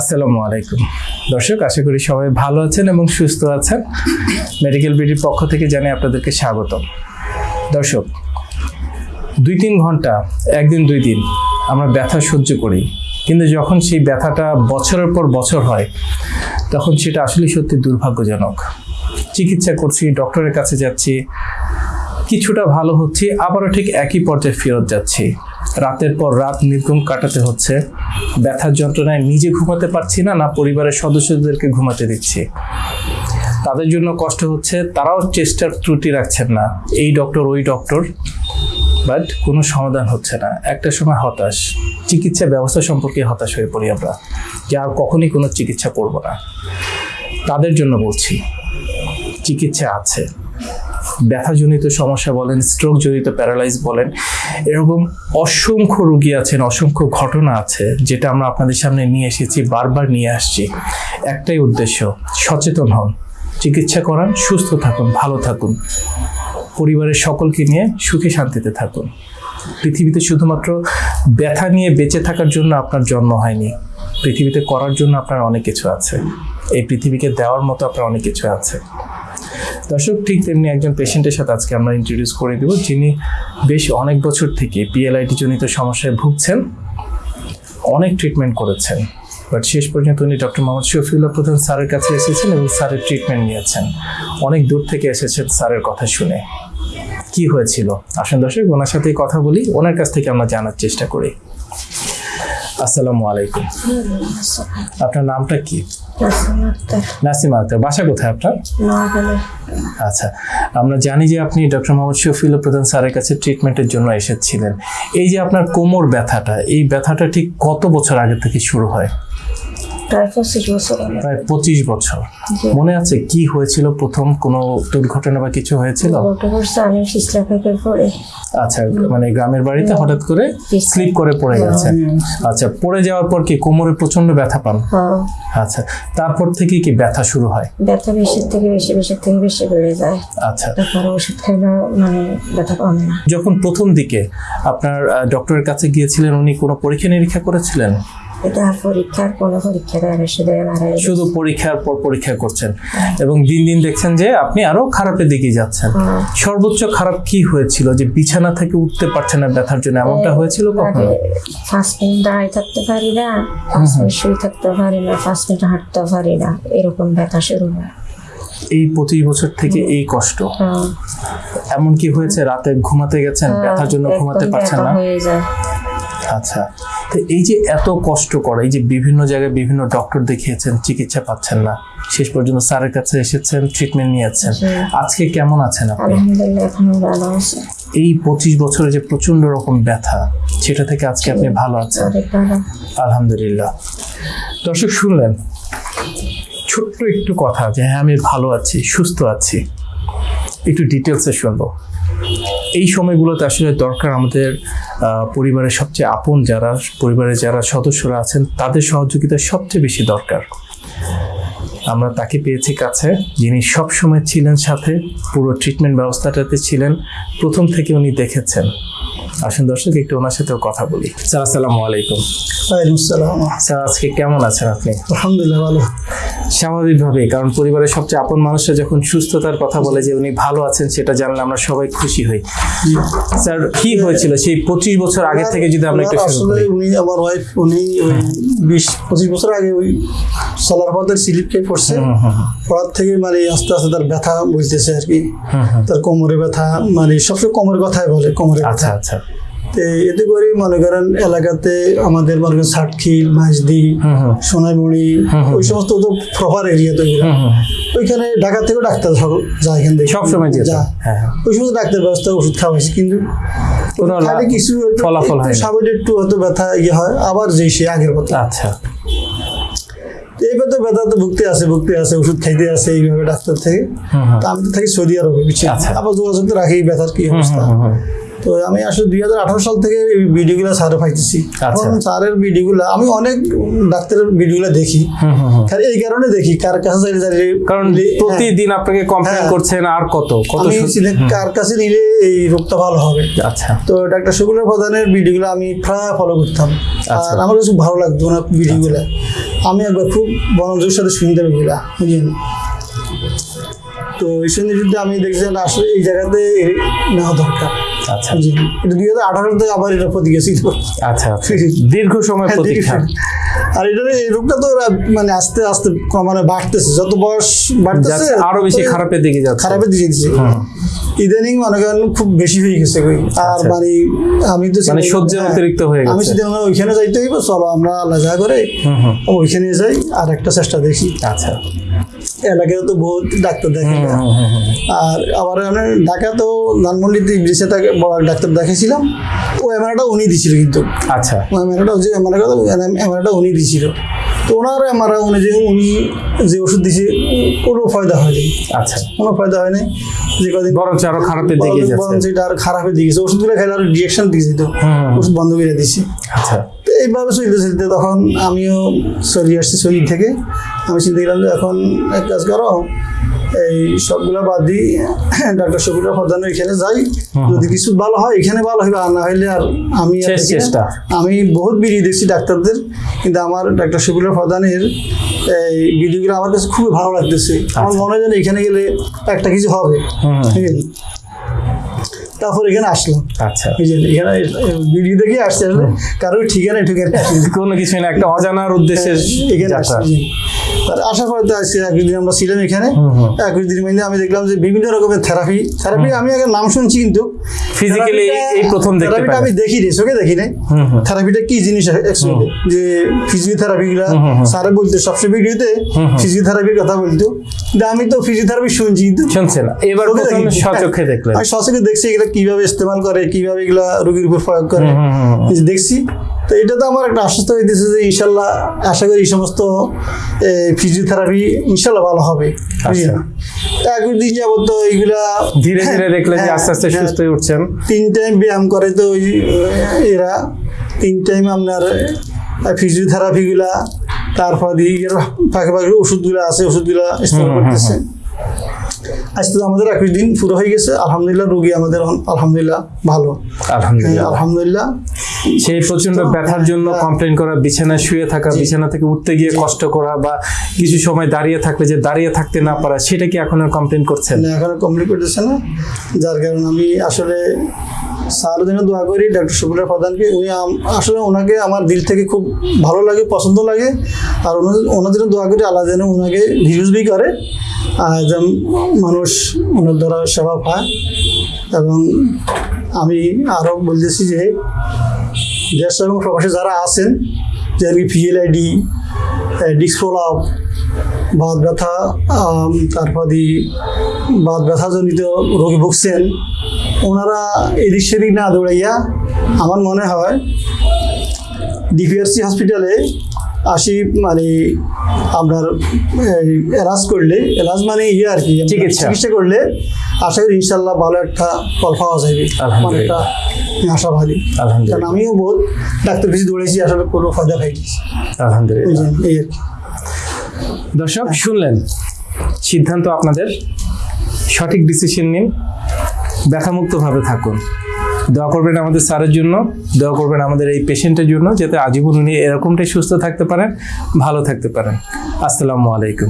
আসসালামু আলাইকুম। দর্শক, আশা করি সবাই ভালো আছেন এবং সুস্থ আছেন। মেডিকেল বিডির পক্ষ থেকে জানাই আপনাদেরকে স্বাগতম। দর্শক, দুই তিন ঘণ্টা, একদিন দুই দিন আমরা ব্যথা সহ্য করি। কিন্তু যখন সেই ব্যথাটা বছরের পর বছর হয়, তখন সেটা আসলে সত্যি দুর্ভাগ্যজনক। চিকিৎসা করছি, ডক্টরের কাছে যাচ্ছি, কিছুটা ভালো হচ্ছে, আবারও ঠিক একই পর্যায়ে ফেরত যাচ্ছি। রাতের পর রাত নির্ঘুম কাটাতে হচ্ছে। ব্যথার যন্ত্রণায় নিজে ঘুমাতে পারছি না না পরিবারের সদস্যদেরকে ঘুমাতে দিচ্ছি। তাদের জন্য কষ্ট হচ্ছে, তারাও চেষ্টার ত্রুটি রাখছেন না। এই ডক্টর, ওই ডক্টর। বাট কোনো সমাধান হচ্ছে না। একটা সময় হতাশ। চিকিৎসা ব্যবস্থা সম্পর্কে হতাশ হয়ে পড়ি আমরা। যে আর কখনই কোনো চিকিৎসা করব না। তাদের জন্য বলছি, চিকিৎসা আছে। ব্যথাজনিত সমস্যা বলেন স্ট্রোক জনিত প্যারালাইজ বলেন, এরকম অসংখ্য রুগী আছেন, অসংখ্য ঘটনা আছে, যেটা আমরা আপনাদের সামনে নিয়ে এসেছি, বারবার নিয়ে আসছি। একটাই উদ্দেশ্য, সচেতন হন, চিকিৎসা করান, সুস্থ থাকুন, ভালো থাকুন। পরিবারের সকলকে নিয়ে সুখে শান্তিতে থাকুন। পৃথিবীতে শুধুমাত্র ব্যথা নিয়ে বেঁচে থাকার জন্য আপনার জন্ম হয়নি, পৃথিবীতে করার জন্য আপনার অনেক কিছু আছে। এই পৃথিবীকে দেওয়ার মতো আপনার অনেক কিছু আছে। দর্শক, ঠিক তেমনি একজন পেশেন্টের সাথে আজকে আমরা ইন্ট্রোডিউস করে দেব, যিনি বেশ অনেক বছর থেকে পিএলআইটি জনিত সমস্যায় ভুগছেন, অনেক ট্রিটমেন্ট করেছেন। বাট শেষ পর্যন্ত উনি ডক্টর মোহাম্মদ শফিউল্লাহ প্রধান স্যারের কাছে এসেছেন এবং স্যারের ট্রিটমেন্ট নিয়েছেন। অনেক দূর থেকে এসেছেন স্যারের কথা শুনে। কি হয়েছিল? আসেন দর্শক, ওনার সাথেই কথা বলি, ওনার কাছ থেকে আমরা জানার চেষ্টা করি। আসসালামু আলাইকুম। আপনার নামটা কি? নাসিমা আক্তার। বাসা কোথায় আপনার? আচ্ছা আমরা জানি যে আপনি ডক্টর মোহাম্মদ শফিউল প্রধান স্যারের কাছে ট্রিটমেন্টের জন্য এসেছিলেন। এই যে আপনার কোমর ব্যথাটা এই ব্যথাটা ঠিক কত বছর আগে থেকে শুরু হয়? প্রায় পঁচিশ বছর প্রায় পঁচিশ বছর। মনে আছে কি হয়েছিল? প্রথম কোনো দুর্ঘটনা বা কিছু হয়েছিল? আমি পিছলা ফেঁকে পড়ে আচ্ছা মানে গ্রামের বাড়িতে হঠাৎ করে স্লিপ করে পড়ে গেছেন আচ্ছা পড়ে যাওয়ার পর কি কোমরে প্রচণ্ড ব্যথা পান? হ্যাঁ। আচ্ছা তারপর থেকে কি ব্যথা শুরু হয়? ব্যথা বেশির থেকে বেশি বেশির থেকে বেশি বেড়ে যায়। আচ্ছা। তারপরে ওষুধ মানে ব্যথা কমে না। যখন প্রথম দিকে আপনার ডক্টরের কাছে গিয়েছিলেন উনি কোনো পরীক্ষা নিরীক্ষা করেছিলেন? এটা পরীক্ষার কোনো পরীক্ষা দেয় শুধু শুধু পরীক্ষার পর পরীক্ষা করছেন। এবং দিন দিন দেখছেন যে আপনি আরও খারাপের দিকে যাচ্ছেন। হ্যাঁ। সর্বোচ্চ খারাপ কি হয়েছিল? যে বিছানা থেকে উঠতে পারছেন না ব্যথার জন্য এমনটা হয়েছিল কখনো? পাঁচ মিনিট দাঁড়িয়ে থাকতে পারি না পাঁচ মিনিট শুয়ে থাকতে পারি না পাঁচ মিনিট হাঁটতে পারি না এরকম ব্যথা শুরু হয়। এই পঁচিশ বছর থেকে এই কষ্ট? হ্যাঁ। এমন কি হয়েছে? রাতে ঘুমাতে গেছেন? ব্যথার জন্য ঘুমাতে পারছেন না? আচ্ছা। তো এই যে এত কষ্ট করে এই যে বিভিন্ন জায়গায় বিভিন্ন ডক্টর দেখিয়েছেন চিকিৎসা পাচ্ছেন না। শেষ পর্যন্ত স্যারের কাছে এসেছেন ট্রিটমেন্ট নিয়েছেন। আজকে কেমন আছেন আপনি? এই পঁচিশ বছরে যে প্রচণ্ড রকম ব্যথা সেটা থেকে আজকে আপনি ভালো আছেন? আলহামদুলিল্লাহ। দর্শক শুনলেন? ছোট্ট একটু কথা যে হ্যাঁ আমি ভালো আছি সুস্থ আছি। একটু ডিটেলসে শুনব। এই সময়গুলোতে আসলে দরকার আমাদের পরিবারের সবচেয়ে আপন যারা, পরিবারের যারা সদস্যরা আছেন, তাদের সহযোগিতা সবচেয়ে বেশি দরকার। আমরা তাকে পেয়েছি কাছে, যিনি সবসময় ছিলেন সাথে, পুরো ট্রিটমেন্ট ব্যবস্থাটাতে ছিলেন। প্রথম থেকে উনি দেখেছেন। আসুন দর্শক একটু ওনার সাথেও কথা বলি। স্যার আসসালামু আলাইকুম। স্যার আজকে কেমন আছেন আপনি? আলহামদুলিল্লাহ ভালো। স্বাভাবিকভাবে কারণ পরিবারের সবচেয়ে আপন মানুষরা যখন সুস্থতার কথা বলে যে উনি ভালো আছেন সেটা জানলে আমরা সবাই খুশি হই। স্যার কি হয়েছিল সেই পঁচিশ বছর আগে থেকে যদি আমরা একটু আসলে উনি আমার ওয়াইফ উনি ওই বিশ পঁচিশ বছর আগে ওই সোলার পথের স্লিপ খেয়ে পড়ছে। পড়ার থেকে মানে আস্তে আস্তে তার ব্যথা বুঝতেছে আর কি। তার কোমরে ব্যথা মানে সবসময় কোমরের কথাই বলে কোমরে আচ্ছা আচ্ছা। এতে করে মনে করেন এলাকাতে আমাদের মনে করেন ষাটখিল মাঝদি হুম। ওই সমস্ত তো প্রপার এরিয়া তো। ওইখানে ঢাকা থেকেও ডাক্তার সব- যায় এখান থেকে। সব সময় যেত। যায় হ্যাঁ হ্যাঁ। ওই সমস্ত ডাক্তার ব্যবস্থা ওষুধ খাওয়াইছি কিন্তু খালি কিছু ফলাফল হয় না। একটু হয়তো ব্যথা ইয়ে হয় আবার যে সে আগের মতো। আচ্ছা। এইবার তো ব্যথা তো ভুগতে আছে ভুগতে আছে ওষুধ খাইতে আছে এইভাবে ডাক্তার থেকে। আমি তো থাকি সৌদি আরবে আচ্ছা। আবার যোগাযোগ তো রাখি ব্যথার কি অবস্থা। তো আমি আসলে দুই হাজার আঠারো সাল থেকে এই ভিডিওগুলো স্যারে পাইতেছি। আচ্ছা। এখন স্যারের ভিডিওগুলো আমি অনেক ডাক্তারের ভিডিওগুলো দেখি। আর এই কারণে দেখি কার কাছে কারণ হ্যাঁ, প্রতিদিন আপনাকে কমপ্লেন হ্যাঁ। করছেন আর কত? কার কাছে নিলে এই রোগটা ভালো হবে। আচ্ছা। তো ডাক্তার শকুলের প্রধানের ভিডিওগুলো আমি প্রায় ফলো করতাম। আচ্ছা। আর আমার কাছে খুব ভালো লাগতো ওনার ভিডিওগুলো। আমি একবার খুব মনোযোগের সাথে শুনতাম এগুলা বুঝলেন? তো এই সঙ্গে যদি আমি দেখছি আসলে এই জায়গাতে নেওয়া দরকার। আচ্ছা। বুঝলেন এটা দুই হাজার আঠারো থেকে আবার এটা প্রতিক্রিয়া ছিল আচ্ছা আচ্ছা। দীর্ঘ সময় হ্যাঁ, প্রতীক্ষা। আর এটা এই রোগটা তো ওরা মানে আস্তে আস্তে মানে বাড়তেছে। যত বয়স বাড়তেছে আরও বেশি খারাপের দিকে যাচ্ছে। খারাপের দিকে ইদানিং মনে করেন খুব বেশি হয়ে গেছে আর। মানে আমি তো মানে সহ্যের হ্যাঁ, অতিরিক্ত হয়ে আমি গেছে। সেদিন আমরা ওইখানে যাইতে হইব চলো আমরা লাজা করে ওইখানে যাই আর একটা চেষ্টা দেখি। আচ্ছা। এলাকায় তো বহুত ডাক্তার দেখে। আর আবার আমি ঢাকা তো ধানমন্ডিতে ব্রিজে তাকে বড় ডাক্তার দেখাইছিলাম। ও এমআরটা উনি দিছিল কিন্তু। আচ্ছা। ও এমআরটা যে এমআর কথা এমআরটা উনি দিছিল। তো ওনার এমআর অনুযায়ী উনি যে ওষুধ দিছে কোনো ফায়দা হয়নি। আচ্ছা। কোনো ফায়দা হয়নি। যে কদিন বরঞ্চ আরও খারাপের দিকে যাচ্ছে। বরঞ্চ এটা আর খারাপের দিকে ওষুধগুলো খাইলে আরও রিয়েকশন দিয়েছে তো। ওষুধ বন্ধ করে দিছি। আচ্ছা। এইভাবে চলতে চলতে তখন আমিও সরিয়ে আসছি শরীর থেকে। আমি চিন্তা করলাম যে এখন এক কাজ করো এই সবগুলো বাদ দিই ডাক্তার শফিকুর প্রধান এখানে যাই। যদি কিছু ভালো হয় এখানে ভালো হবে আর না হইলে আর আমি। আমি বহুত বিড়ি দেখছি ডাক্তারদের কিন্তু আমার ডাক্তার শফিকুর প্রধানের এই ভিডিওগুলো আমার কাছে খুবই ভালো লাগতেছে। আমার মনে হয় যেন এখানে গেলে একটা কিছু হবে। ঠিক আছে? তারপর এখানে আসলাম। আচ্ছা। এখানে ভিডিও দেখে আসছে আসলে কারোর ঠিকানা ঠিকানা কোনো কিছু না একটা অজানার উদ্দেশ্যে এখানে। আসছি। আর আসার পরে তো আজকে একদিন আমরা ছিলাম এখানে। একুশ দিন মধ্যে আমি দেখলাম যে বিভিন্ন রকমের থেরাপি থেরাপি আমি আগে নাম শুনছি কিন্তু Physically এই প্রথম থেরাপিটা আমি দেখি চোখে দেখি নাই হুম, হুম। থেরাপিটা কি জিনিস অ্যাকচুয়ালি যে ফিজিওথেরাপি গুলা। স্যারে বলতো সবচেয়ে ভিডিওতে। ফিজিওথেরাপির কথা বলতো। কিন্তু আমি তো ফিজিওথেরাপি শুনছি কিন্তু। এবার। সচক্ষে আমি সচক্ষে দেখছি এগুলা কীভাবে ইস্তেমাল করে কীভাবে এগুলা রোগীর উপর প্রয়োগ করে। দেখছি। তো এটা তো আমার একটা আশ্বস্ত হইতেছে যে ইনশাল্লাহ আশা করি এই সমস্ত ফিজিওথেরাপি ইনশাল্লাহ ভালো হবে। একদিন দিন যাবত এইগুলা ধীরে ধীরে যে হ্যাঁ, আস্তে আস্তে হ্যাঁ, সুস্থ হয়ে উঠছেন। তিন টাইম ব্যায়াম করে তো ওই এরা তিন টাইম আপনার ফিজিওথেরাপিগুলা তারপর ফাঁকে ফাঁকে ওষুধগুলো আছে ওষুধগুলা করতেছে। আজকে আমাদের একুশ দিন পুরো হয়ে গেছে আলহামদুলিল্লাহ রোগী আমাদের আলহামদুলিল্লাহ ভালো। আলহামদুলিল্লাহ। আলহামদুলিল্লাহ। সেই প্রচণ্ড ব্যথার জন্য কমপ্লেন করা বিছানায় শুয়ে থাকা বিছানা থেকে উঠতে গিয়ে কষ্ট করা বা কিছু সময় দাঁড়িয়ে থাকলে যে দাঁড়িয়ে থাকতে না পারা সেটা কি এখন আর কমপ্লেন করছেন? না, এখনও কমপ্লিট করতেছে না। যার কারণে আমি আসলে স্যার জন্য দোয়া করি ডক্টর শুকুলার প্রধানকে। উনি আসলে ওনাকে আমার দিল থেকে খুব ভালো লাগে পছন্দ লাগে। আর ওনার জন্য দোয়া করি আল্লাহ যেন ওনাকে ভিউজ বি করে আর যেন মানুষ ওনার দ্বারা সেবা পায়। এবং আমি আরও বলতেছি যে দেশ এবং প্রবাসে যারা আছেন, যেমন কি পিএলআইডি ডিসফোলাপ বাদ ব্যথা তারপর দি বাদ ব্যথাজনিত রোগী ভুগছেন, ওনারা এদিক সেদিক না দৌড়াইয়া, আমার মনে হয় ডিপিআরসি হসপিটালে আসি মানে আপনার এলাজ করলে এলাজ মানে ইয়ে আর কি চিকিৎসা। করলে আশা করি ইনশাল্লাহ ভালো একটা ফল পাওয়া যাবে। মানে। একটা আশাবাদী। কারণ আমিও বহুত ডাক্তার বেশি দৌড়েছি আসলে কোনো ফায়দা পাইনি। আলহামদুলিল্লাহ। এই আর কি। দর্শক শুনলেন সিদ্ধান্ত আপনাদের। সঠিক ডিসিশন নিন ব্যথামুক্তভাবে থাকুন। দোয়া করবেন আমাদের স্যারের জন্য, দোয়া করবেন আমাদের এই পেশেন্টের জন্য, যাতে আজীবন উনি এরকমটাই সুস্থ থাকতে পারেন, ভালো থাকতে পারেন। আসসালামু আলাইকুম।